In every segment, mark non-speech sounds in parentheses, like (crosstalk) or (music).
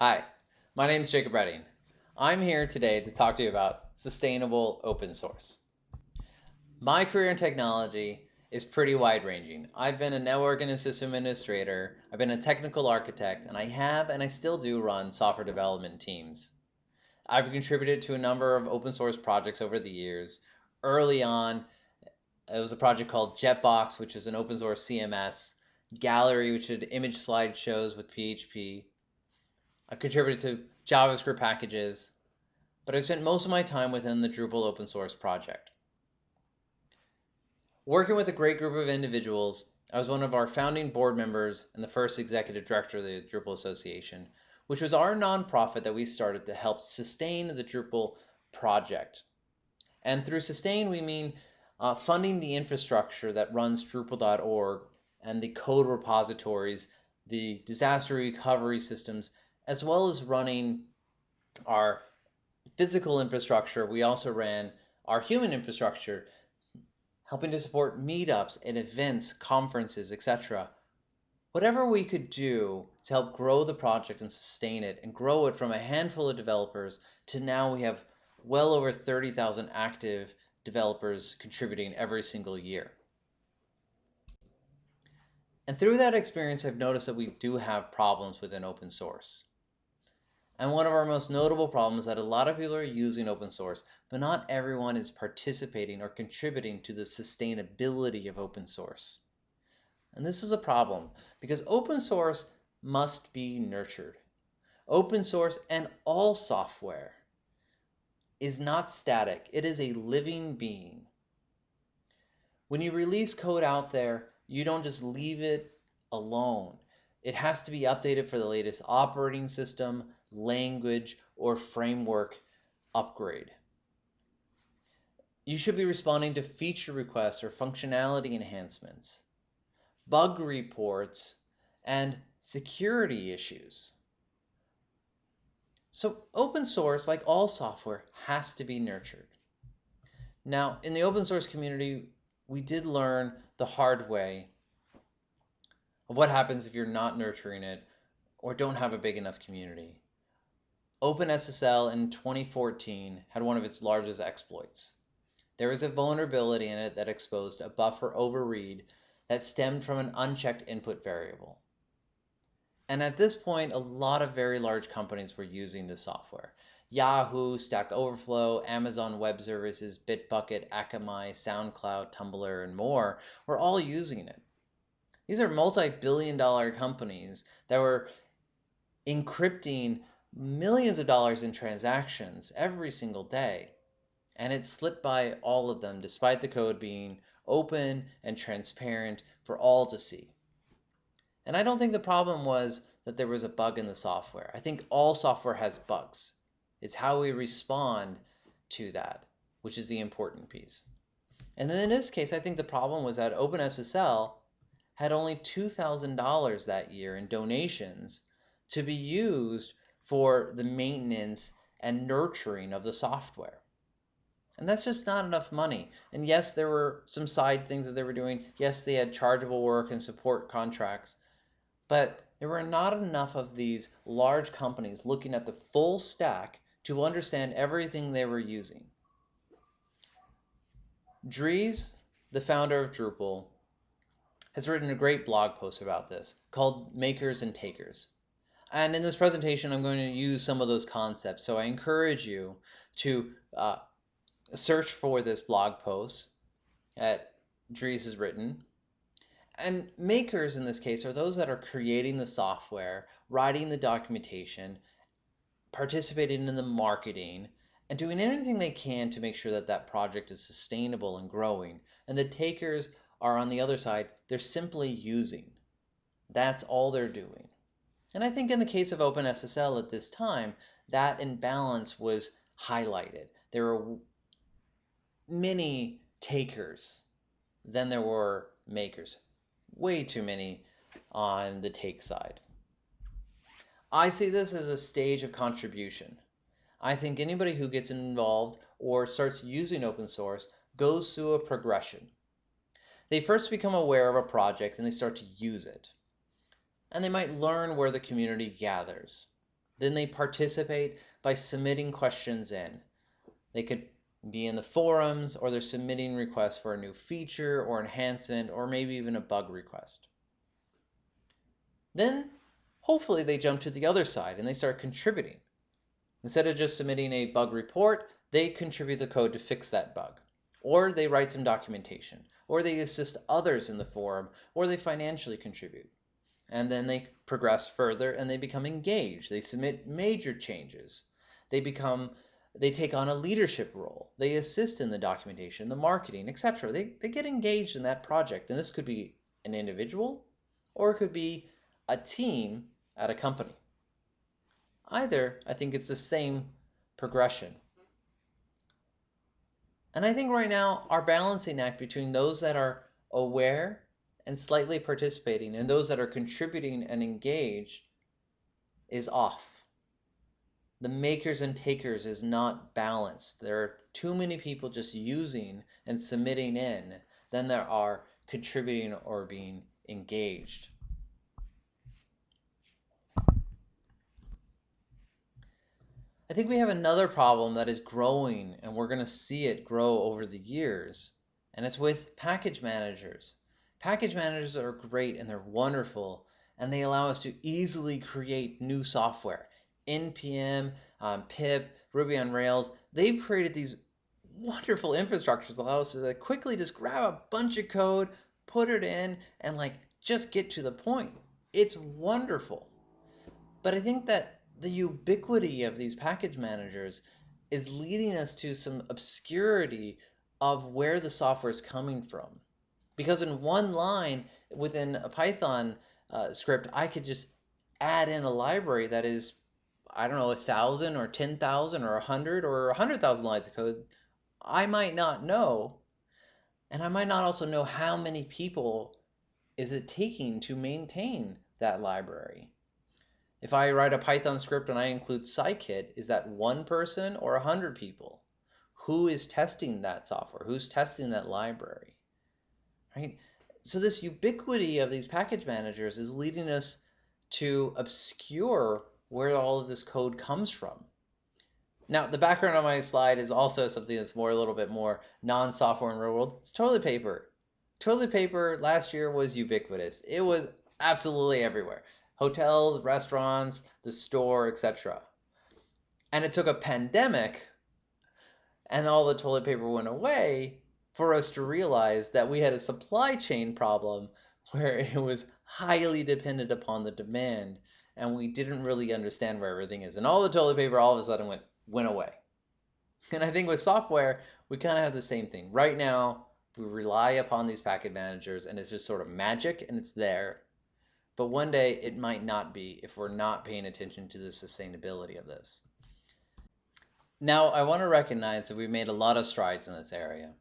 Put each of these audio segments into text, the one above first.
Hi, my name is Jacob Redding. I'm here today to talk to you about sustainable open source. My career in technology is pretty wide ranging. I've been a network and system administrator, I've been a technical architect, and I have and I still do run software development teams. I've contributed to a number of open source projects over the years. Early on, it was a project called Jetbox, which is an open source CMS, Gallery, which did image slideshows with PHP. I've contributed to JavaScript packages, but I've spent most of my time within the Drupal open source project. Working with a great group of individuals, I was one of our founding board members and the first executive director of the Drupal Association, which was our nonprofit that we started to help sustain the Drupal project. And through sustain, we mean uh, funding the infrastructure that runs Drupal.org and the code repositories, the disaster recovery systems, as well as running our physical infrastructure. We also ran our human infrastructure helping to support meetups and events, conferences, etc. Whatever we could do to help grow the project and sustain it and grow it from a handful of developers to now we have well over 30,000 active developers contributing every single year. And through that experience, I've noticed that we do have problems within open source. And one of our most notable problems is that a lot of people are using open source, but not everyone is participating or contributing to the sustainability of open source. And this is a problem because open source must be nurtured. Open source and all software is not static. It is a living being. When you release code out there, you don't just leave it alone. It has to be updated for the latest operating system, language, or framework upgrade. You should be responding to feature requests or functionality enhancements, bug reports, and security issues. So open source, like all software, has to be nurtured. Now, in the open source community, we did learn the hard way of what happens if you're not nurturing it or don't have a big enough community. OpenSSL in 2014 had one of its largest exploits. There was a vulnerability in it that exposed a buffer overread that stemmed from an unchecked input variable. And at this point, a lot of very large companies were using this software. Yahoo, Stack Overflow, Amazon Web Services, Bitbucket, Akamai, SoundCloud, Tumblr, and more were all using it. These are multi-billion dollar companies that were encrypting millions of dollars in transactions every single day. And it slipped by all of them despite the code being open and transparent for all to see. And I don't think the problem was that there was a bug in the software. I think all software has bugs. It's how we respond to that, which is the important piece. And then in this case, I think the problem was that OpenSSL had only $2,000 that year in donations to be used for the maintenance and nurturing of the software. And that's just not enough money. And yes, there were some side things that they were doing. Yes, they had chargeable work and support contracts. But there were not enough of these large companies looking at the full stack to understand everything they were using. Dries, the founder of Drupal, has written a great blog post about this called Makers and Takers. And in this presentation, I'm going to use some of those concepts. So I encourage you to uh, search for this blog post that Dries has written. And makers in this case are those that are creating the software, writing the documentation, participating in the marketing, and doing anything they can to make sure that that project is sustainable and growing. And the takers are on the other side, they're simply using. That's all they're doing. And I think in the case of OpenSSL at this time, that imbalance was highlighted. There were many takers than there were makers. Way too many on the take side. I see this as a stage of contribution. I think anybody who gets involved or starts using open source goes through a progression. They first become aware of a project and they start to use it and they might learn where the community gathers. Then they participate by submitting questions in. They could be in the forums or they're submitting requests for a new feature or enhancement or maybe even a bug request. Then hopefully they jump to the other side and they start contributing. Instead of just submitting a bug report, they contribute the code to fix that bug. Or they write some documentation, or they assist others in the forum, or they financially contribute. And then they progress further and they become engaged. They submit major changes. They become they take on a leadership role. They assist in the documentation, the marketing, etc. They, they get engaged in that project. And this could be an individual or it could be a team at a company. Either, I think it's the same progression. And I think right now our balancing act between those that are aware and slightly participating and those that are contributing and engaged is off the makers and takers is not balanced. There are too many people just using and submitting in than there are contributing or being engaged. I think we have another problem that is growing and we're going to see it grow over the years, and it's with package managers. Package managers are great and they're wonderful, and they allow us to easily create new software npm, um, pip, Ruby on Rails, they've created these wonderful infrastructures that allow us to like, quickly just grab a bunch of code, put it in, and like just get to the point. It's wonderful. But I think that the ubiquity of these package managers is leading us to some obscurity of where the software is coming from. Because in one line within a Python uh, script, I could just add in a library that is I don't know, a thousand or 10,000 or a hundred or a hundred thousand lines of code, I might not know. And I might not also know how many people is it taking to maintain that library. If I write a Python script and I include scikit, is that one person or a hundred people? Who is testing that software? Who's testing that library? Right? So this ubiquity of these package managers is leading us to obscure where all of this code comes from. Now, the background on my slide is also something that's more a little bit more non-software in real world. It's toilet paper. Toilet paper last year was ubiquitous. It was absolutely everywhere. Hotels, restaurants, the store, etc. And it took a pandemic and all the toilet paper went away for us to realize that we had a supply chain problem (laughs) where it was highly dependent upon the demand and we didn't really understand where everything is. And all the toilet paper all of a sudden went went away. And I think with software, we kind of have the same thing. Right now, we rely upon these package managers and it's just sort of magic and it's there. But one day it might not be if we're not paying attention to the sustainability of this. Now, I want to recognize that we've made a lot of strides in this area.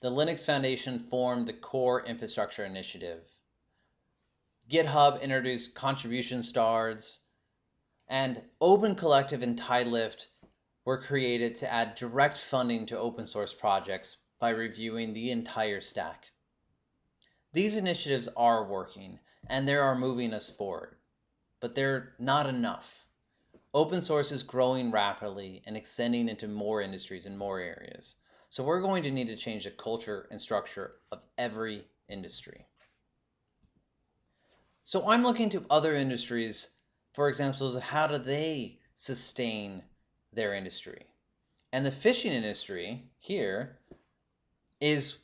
The Linux Foundation formed the Core Infrastructure Initiative GitHub introduced contribution stars, and Open Collective and Tidelift were created to add direct funding to open source projects by reviewing the entire stack. These initiatives are working and they are moving us forward, but they're not enough. Open source is growing rapidly and extending into more industries and more areas. So we're going to need to change the culture and structure of every industry. So I'm looking to other industries for examples of how do they sustain their industry. And the fishing industry here is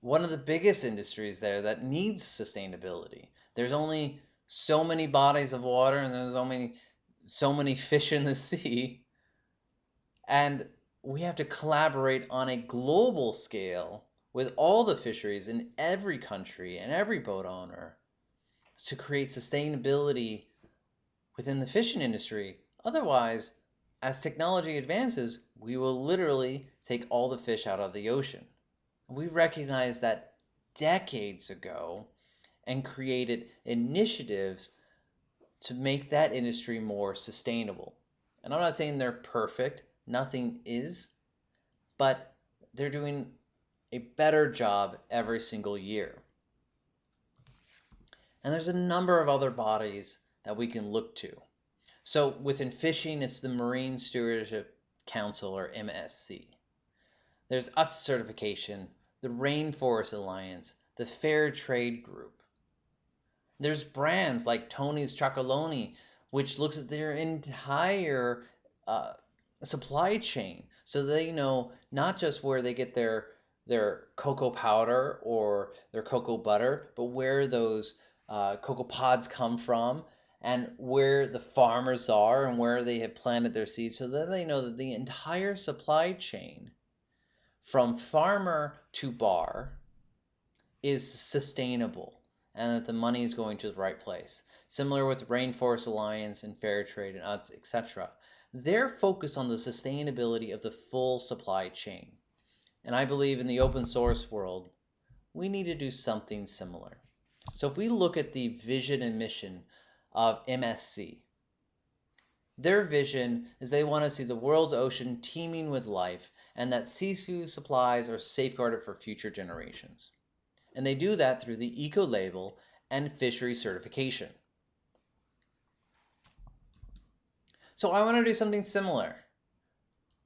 one of the biggest industries there that needs sustainability. There's only so many bodies of water and there's only so many fish in the (laughs) sea. And we have to collaborate on a global scale with all the fisheries in every country and every boat owner to create sustainability within the fishing industry. Otherwise, as technology advances, we will literally take all the fish out of the ocean. We recognized that decades ago and created initiatives to make that industry more sustainable. And I'm not saying they're perfect, nothing is, but they're doing a better job every single year. And there's a number of other bodies that we can look to. So within fishing, it's the Marine Stewardship Council or MSC. There's UTZ certification, the Rainforest Alliance, the Fair Trade Group. There's brands like Tony's Chocolonely, which looks at their entire uh, supply chain so they know not just where they get their their cocoa powder or their cocoa butter, but where those uh, cocoa pods come from and where the farmers are and where they have planted their seeds so that they know that the entire supply chain from farmer to bar is sustainable and that the money is going to the right place. Similar with Rainforest Alliance and Fair Trade and etc. They're focused on the sustainability of the full supply chain. And I believe in the open source world, we need to do something similar. So if we look at the vision and mission of MSC, their vision is they want to see the world's ocean teeming with life and that seafood supplies are safeguarded for future generations. And they do that through the eco label and fishery certification. So I want to do something similar.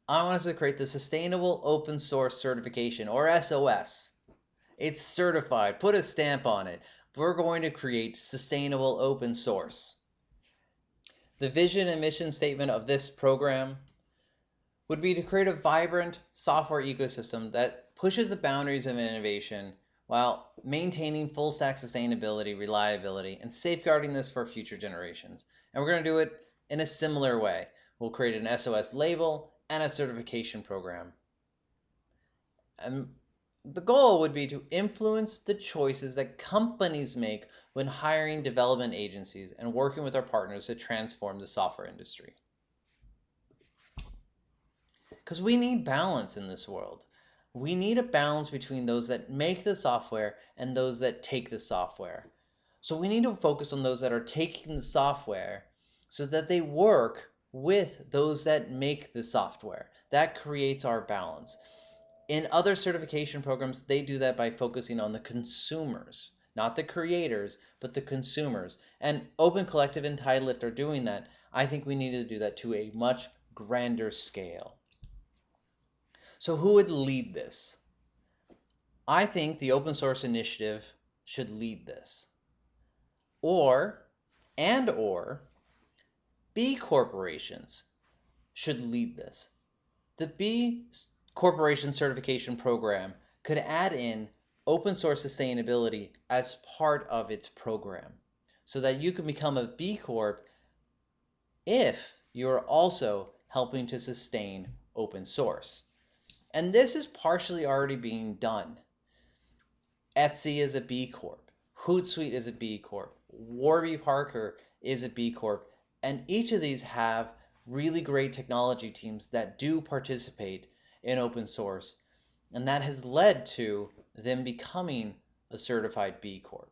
I want us to create the Sustainable Open Source Certification, or SOS. It's certified. Put a stamp on it. We're going to create sustainable open source. The vision and mission statement of this program would be to create a vibrant software ecosystem that pushes the boundaries of innovation while maintaining full stack sustainability, reliability, and safeguarding this for future generations. And we're going to do it in a similar way. We'll create an SOS label and a certification program. And the goal would be to influence the choices that companies make when hiring development agencies and working with our partners to transform the software industry. Because we need balance in this world. We need a balance between those that make the software and those that take the software. So we need to focus on those that are taking the software so that they work with those that make the software. That creates our balance. In other certification programs, they do that by focusing on the consumers, not the creators, but the consumers. And Open Collective and Tidelift are doing that. I think we need to do that to a much grander scale. So who would lead this? I think the open source initiative should lead this. Or, and or, B corporations should lead this. The B corporation certification program could add in open source sustainability as part of its program so that you can become a B Corp if you're also helping to sustain open source. And this is partially already being done. Etsy is a B Corp. Hootsuite is a B Corp. Warby Parker is a B Corp. And each of these have really great technology teams that do participate in open source. And that has led to them becoming a certified B Corp.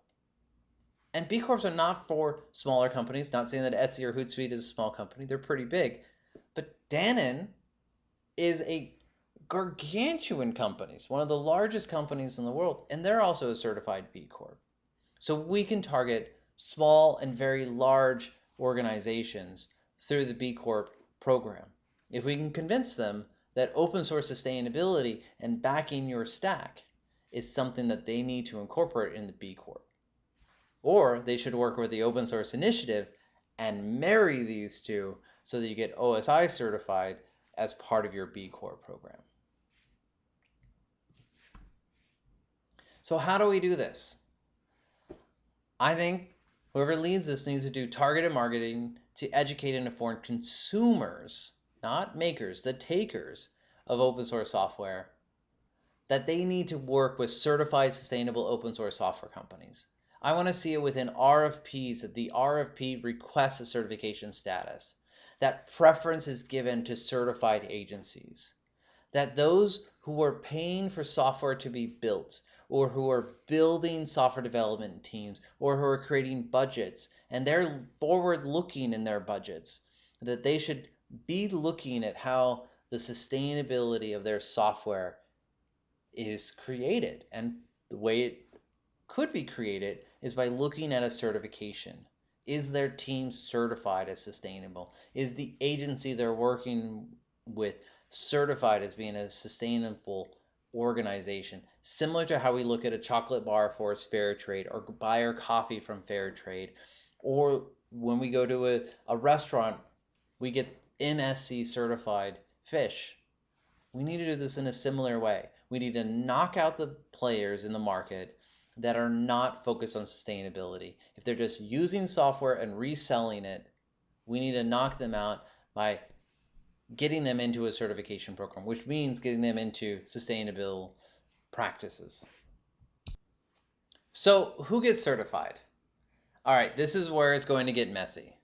And B Corps are not for smaller companies, not saying that Etsy or Hootsuite is a small company, they're pretty big. But Dannon is a gargantuan company, it's one of the largest companies in the world, and they're also a certified B Corp. So we can target small and very large organizations through the B Corp program. If we can convince them that open source sustainability and backing your stack is something that they need to incorporate in the B Corp. Or they should work with the open source initiative and marry these two so that you get OSI certified as part of your B Corp program. So how do we do this? I think Whoever leads this needs to do targeted marketing to educate and inform consumers, not makers, the takers of open source software, that they need to work with certified sustainable open source software companies. I want to see it within RFPs that the RFP requests a certification status, that preference is given to certified agencies, that those who are paying for software to be built or who are building software development teams or who are creating budgets and they're forward looking in their budgets that they should be looking at how the sustainability of their software is created and the way it could be created is by looking at a certification Is their team certified as sustainable? Is the agency they're working with certified as being a sustainable organization? Similar to how we look at a chocolate bar for its fair trade or buy our coffee from fair trade. Or when we go to a, a restaurant, we get MSC certified fish. We need to do this in a similar way. We need to knock out the players in the market that are not focused on sustainability. If they're just using software and reselling it, we need to knock them out by getting them into a certification program, which means getting them into sustainable practices. So, who gets certified? All right, this is where it's going to get messy.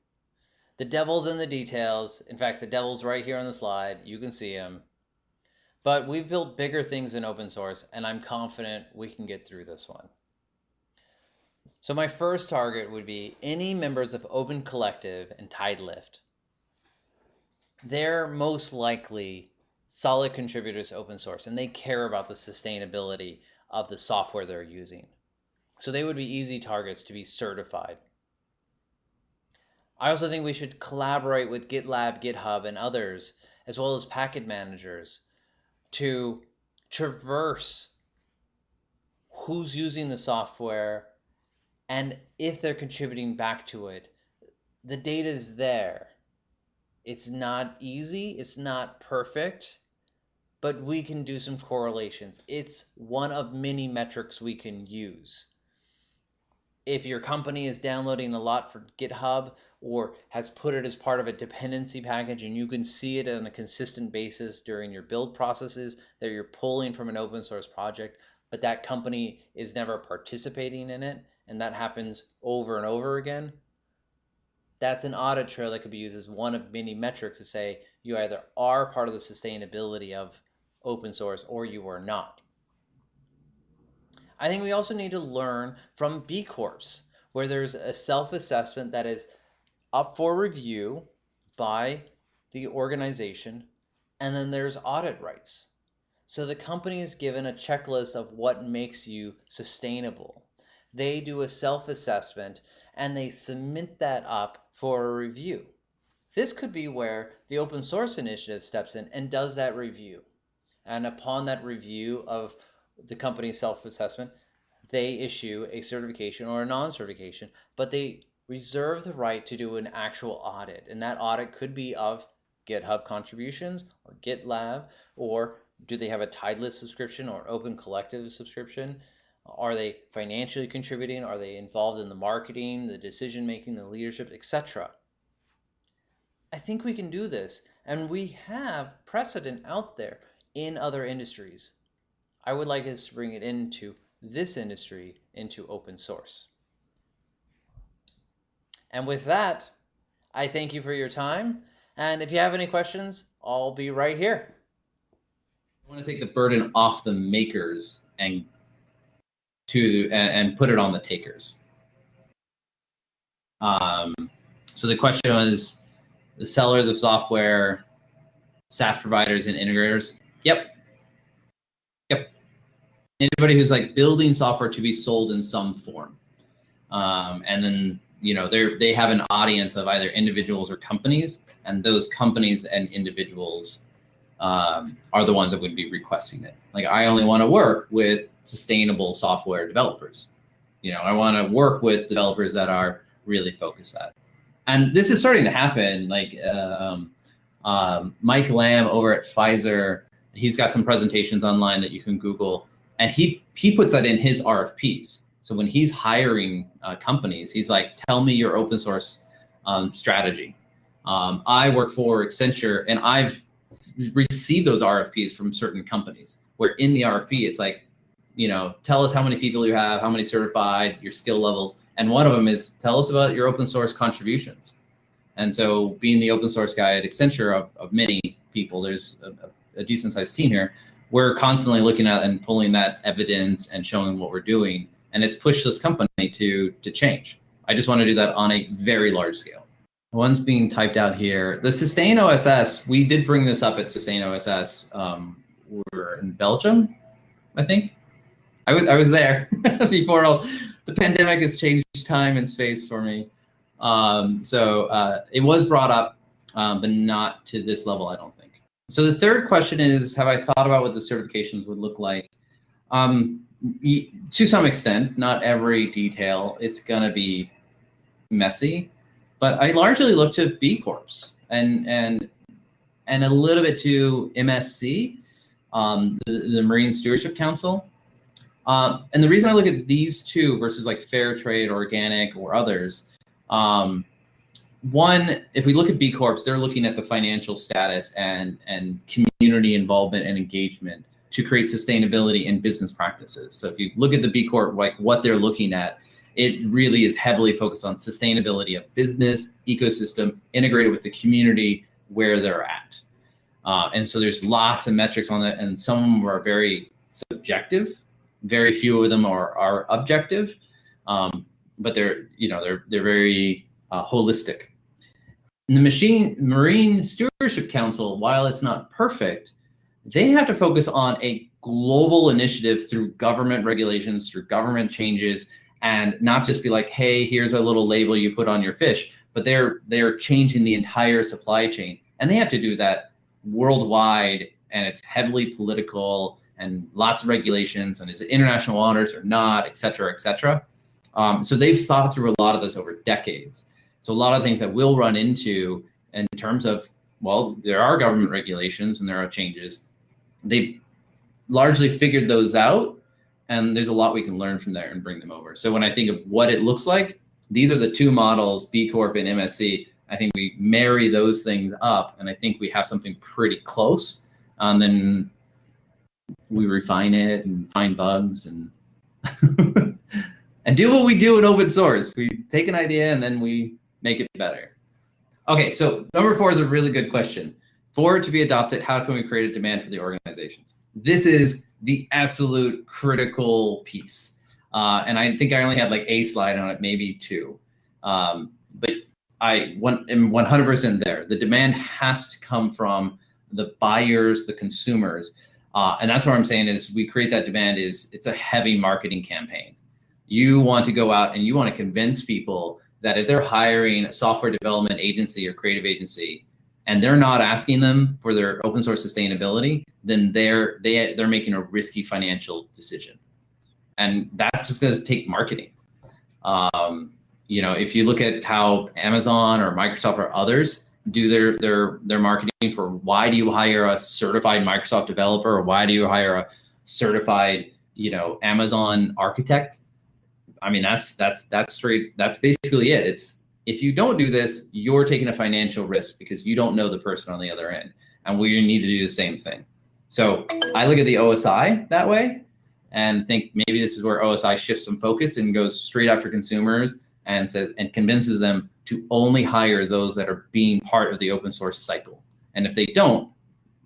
The devil's in the details. In fact, the devil's right here on the slide. You can see him. But we've built bigger things in open source, and I'm confident we can get through this one. So my first target would be any members of Open Collective and Tidelift. They're most likely solid contributors to open source, and they care about the sustainability of the software they're using. So they would be easy targets to be certified. I also think we should collaborate with GitLab, GitHub, and others, as well as package managers, to traverse who's using the software and if they're contributing back to it, the data is there. It's not easy, it's not perfect, but we can do some correlations. It's one of many metrics we can use. If your company is downloading a lot for GitHub or has put it as part of a dependency package and you can see it on a consistent basis during your build processes that you're pulling from an open source project, but that company is never participating in it, and that happens over and over again, that's an audit trail that could be used as one of many metrics to say you either are part of the sustainability of open source or you are not. I think we also need to learn from B Corps, where there's a self-assessment that is up for review by the organization, and then there's audit rights. So the company is given a checklist of what makes you sustainable they do a self-assessment and they submit that up for a review. This could be where the open source initiative steps in and does that review. And upon that review of the company's self-assessment, they issue a certification or a non-certification, but they reserve the right to do an actual audit. And that audit could be of GitHub contributions or GitLab, or do they have a Tidelift subscription or Open Collective subscription? Are they financially contributing? Are they involved in the marketing, the decision making, the leadership, etc.? I think we can do this, and we have precedent out there in other industries. I would like us to bring it into this industry, into open source. And with that, I thank you for your time. And if you have any questions, I'll be right here. I want to take the burden off the makers and to and, and put it on the takers. Um, so the question was the sellers of software, SaaS providers and integrators. Yep. Yep. Anybody who's like building software to be sold in some form. Um, and then, you know, they they have an audience of either individuals or companies, and those companies and individuals um, are the ones that would be requesting it. Like I only want to work with sustainable software developers. You know, I want to work with developers that are really focused at. And this is starting to happen. Like uh, um, um, Mike Lamb over at Pfizer, he's got some presentations online that you can Google, and he he puts that in his RFPs. So when he's hiring uh, companies, he's like, "Tell me your open source um, strategy." Um, I work for Accenture, and I've receive those RFPs from certain companies where in the RFP, it's like, you know, tell us how many people you have, how many certified, your skill levels. And one of them is tell us about your open source contributions. And so being the open source guy at Accenture of, of many people, there's a, a decent sized team here. We're constantly looking at and pulling that evidence and showing what we're doing. And it's pushed this company to, to change. I just want to do that on a very large scale. One's being typed out here. The Sustain OSS, we did bring this up at Sustain OSS. Um, we're in Belgium, I think. I was I was there (laughs) before all the pandemic has changed time and space for me. Um, so uh, it was brought up, um, but not to this level, I don't think. So the third question is, have I thought about what the certifications would look like? Um, to some extent, not every detail. It's gonna be messy, but I largely look to B Corps and and and a little bit to MSC, um, the, the Marine Stewardship Council. Um, and the reason I look at these two versus like fair trade, organic, or others, um, one, if we look at B Corps, they're looking at the financial status and and community involvement and engagement to create sustainability in business practices. So if you look at the B Corp, like what they're looking at, it really is heavily focused on sustainability of business, ecosystem, integrated with the community where they're at. Uh, and so there's lots of metrics on that, and some of them are very subjective. Very few of them are, are objective, um, but they're you know they're they're very uh, holistic. And the machine Marine Stewardship Council, while it's not perfect, they have to focus on a global initiative through government regulations, through government changes, and not just be like, hey, here's a little label you put on your fish, but they're they're changing the entire supply chain. And they have to do that worldwide and it's heavily political and lots of regulations and is it international waters or not, et cetera, et cetera. Um, so they've thought through a lot of this over decades. So a lot of things that we'll run into in terms of, well, there are government regulations and there are changes, they largely figured those out and there's a lot we can learn from there and bring them over. So when I think of what it looks like, these are the two models, B Corp and MSC. I think we marry those things up and I think we have something pretty close. And then we refine it and find bugs and (laughs) and do what we do in open source. We take an idea and then we make it better. Okay, so number four is a really good question. For it to be adopted, how can we create a demand for the organizations? This is the absolute critical piece. Uh, and I think I only had like a slide on it, maybe two. Um, but I am 100% there. The demand has to come from the buyers, the consumers. Uh, and that's what I'm saying is we create that demand is it's a heavy marketing campaign. You want to go out and you want to convince people that if they're hiring a software development agency or creative agency, and they're not asking them for their open source sustainability, then they're they they're making a risky financial decision, and that's just going to take marketing. Um, you know, if you look at how Amazon or Microsoft or others do their their their marketing for why do you hire a certified Microsoft developer or why do you hire a certified you know Amazon architect? I mean, that's that's that's straight. That's basically it. It's if you don't do this, you're taking a financial risk because you don't know the person on the other end. And we need to do the same thing. So I look at the OSI that way and think maybe this is where OSI shifts some focus and goes straight after consumers and says and convinces them to only hire those that are being part of the open source cycle. And if they don't,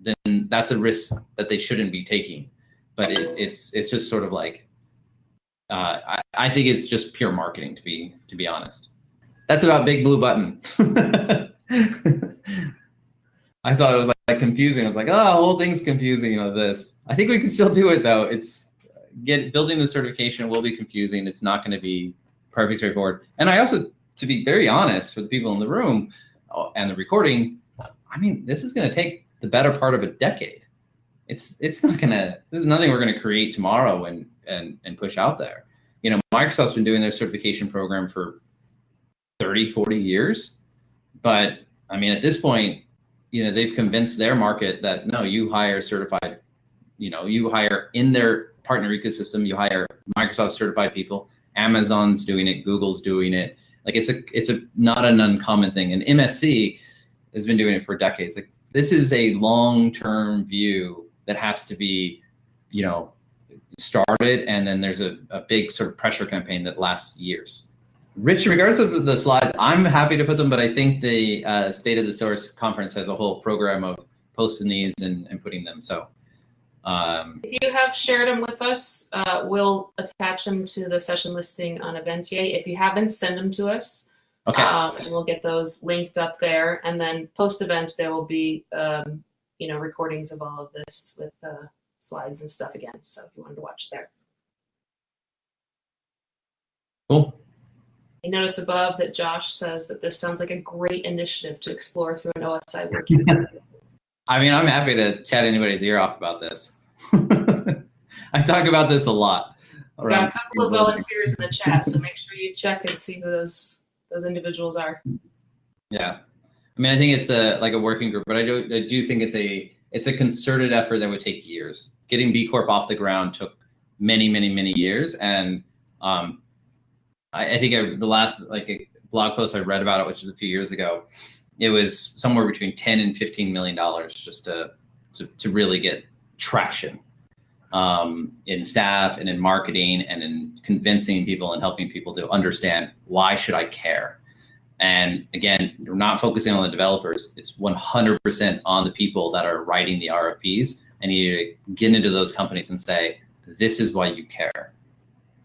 then that's a risk that they shouldn't be taking. But it, it's it's just sort of like uh, I, I think it's just pure marketing to be to be honest. That's about Big Blue Button. (laughs) I thought it was like confusing. I was like, oh, the whole thing's confusing. You know this. I think we can still do it though. It's get building the certification will be confusing. It's not going to be perfect straightforward. And I also, to be very honest, for the people in the room uh, and the recording, I mean, this is going to take the better part of a decade. It's it's not gonna. This is nothing we're going to create tomorrow and and and push out there. You know, Microsoft's been doing their certification program for 30, 40 years. But I mean, at this point, you know, they've convinced their market that no, you hire certified, you know, you hire in their partner ecosystem, you hire Microsoft certified people. Amazon's doing it, Google's doing it. Like it's a it's a not an uncommon thing. And MSC has been doing it for decades. Like this is a long-term view that has to be, you know, started and then there's a, a big sort of pressure campaign that lasts years. Rich, in regards to the slides, I'm happy to put them, but I think the uh, State of the Source conference has a whole program of posting these and, and putting them. So um, if you have shared them with us, uh, we'll attach them to the session listing on Eventia. If you haven't, send them to us. Okay. Um, and we'll get those linked up there. And then post-event, there will be, um, you know, recordings of all of this with uh, slides and stuff again. So if you wanted to watch there. Cool. I notice above that Josh says that this sounds like a great initiative to explore through an OSI work. (laughs) I mean, I'm happy to chat anybody's ear off about this. (laughs) I talk about this a lot. We've got a couple of volunteers in the chat, so make sure you check and see who those those individuals are. Yeah, I mean, I think it's a like a working group, but I do I do think it's a it's a concerted effort that would take years. Getting B Corp off the ground took many, many, many years, and um, I, I think I, the last like blog post I read about it, which was a few years ago, it was somewhere between ten and fifteen million dollars just to, to to really get traction um, in staff and in marketing and in convincing people and helping people to understand why should I care. And again, we're not focusing on the developers. It's 100% on the people that are writing the RFPs. And you need to get into those companies and say, this is why you care.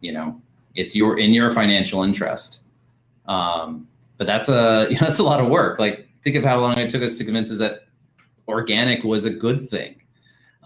You know, it's your in your financial interest. Um, but that's a you (laughs) know, that's a lot of work. Like think of how long it took us to convince us that organic was a good thing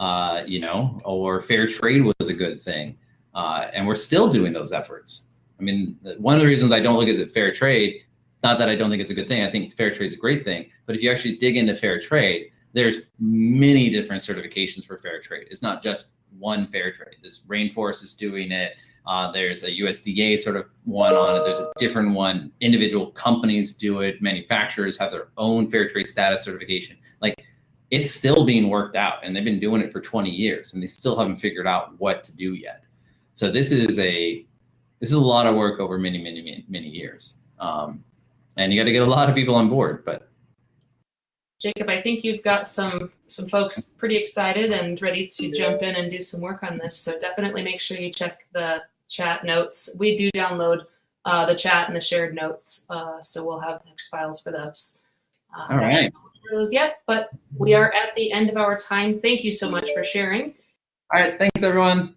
uh, you know, or fair trade was a good thing. Uh, and we're still doing those efforts. I mean, one of the reasons I don't look at the fair trade, not that I don't think it's a good thing, I think fair trade is a great thing, but if you actually dig into fair trade, there's many different certifications for fair trade. It's not just one fair trade. This Rainforest is doing it. Uh, there's a USDA sort of one on it. There's a different one. Individual companies do it. Manufacturers have their own fair trade status certification. Like it's still being worked out and they've been doing it for 20 years and they still haven't figured out what to do yet so this is a this is a lot of work over many many many, many years um, and you got to get a lot of people on board but jacob i think you've got some some folks pretty excited and ready to jump in and do some work on this so definitely make sure you check the chat notes we do download uh, the chat and the shared notes uh, so we'll have text files for those uh, all right those yet, but we are at the end of our time. Thank you so much for sharing. All right. Thanks, everyone.